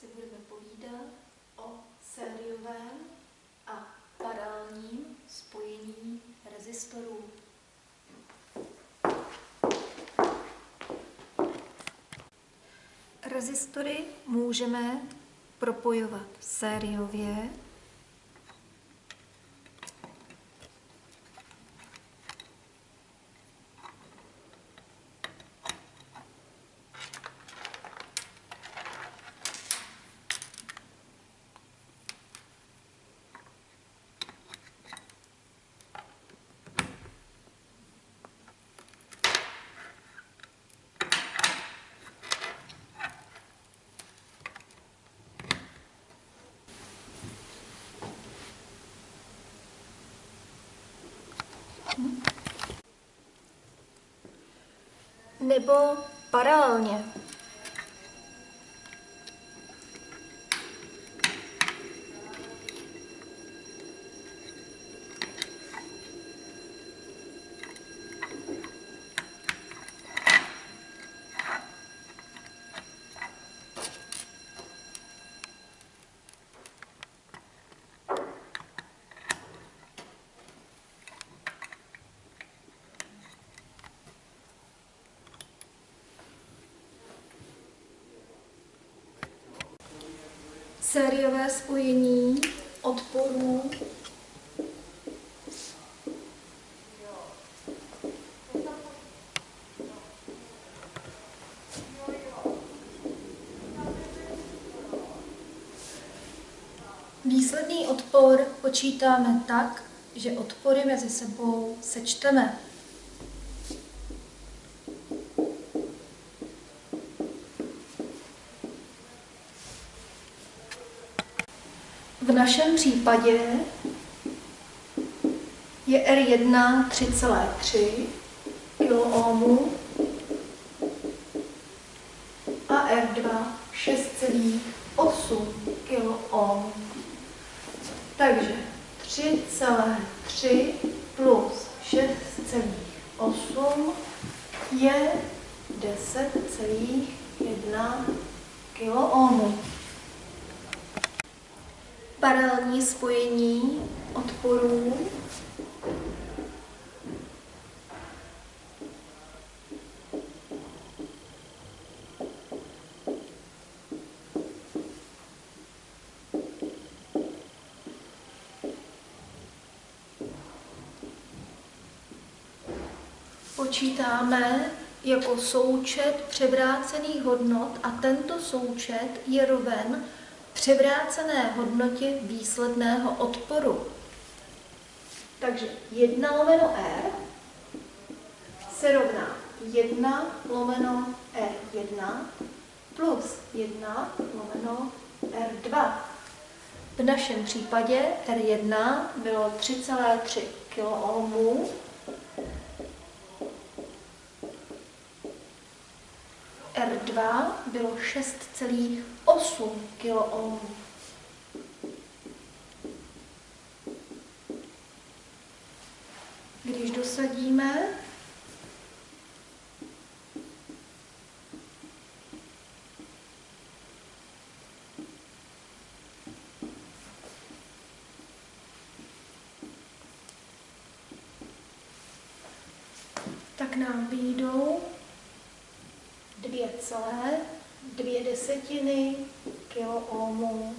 Si budeme povídat o sériovém a paralelním spojení rezistorů. Rezistory můžeme propojovat sériově nebo paralelně. Sériové spojení odporů Výsledný odpor počítáme tak, že odpory mezi sebou sečteme. V našem případě je R1 3,3 kOhm a R2 6,8 kOhm. Takže 3,3 plus 6,8 je 10,1 kOhm paralelní spojení odporů. Počítáme jako součet převrácených hodnot a tento součet je roven převrácené hodnotě výsledného odporu. Takže 1 lomeno R se rovná 1 lomeno R1 plus 1 lomeno R2. V našem případě R1 bylo 3,3 kOhm R2 bylo 6,8 kOhm. Když dosadíme, tak nám vyjdou dvě celé, dvě desetiny kiloohmů